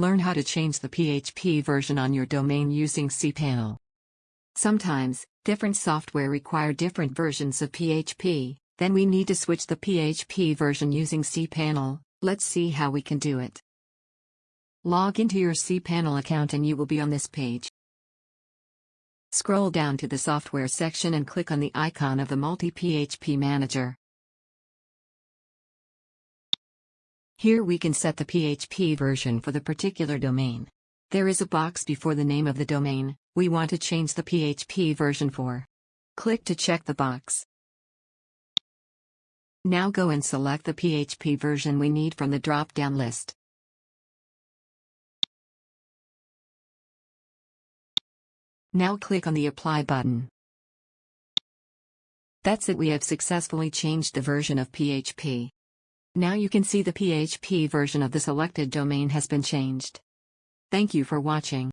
Learn how to change the PHP version on your domain using cPanel. Sometimes, different software require different versions of PHP, then we need to switch the PHP version using cPanel, let's see how we can do it. Log into your cPanel account and you will be on this page. Scroll down to the software section and click on the icon of the Multi-PHP Manager. Here we can set the PHP version for the particular domain. There is a box before the name of the domain, we want to change the PHP version for. Click to check the box. Now go and select the PHP version we need from the drop-down list. Now click on the Apply button. That's it we have successfully changed the version of PHP. Now you can see the PHP version of the selected domain has been changed. Thank you for watching.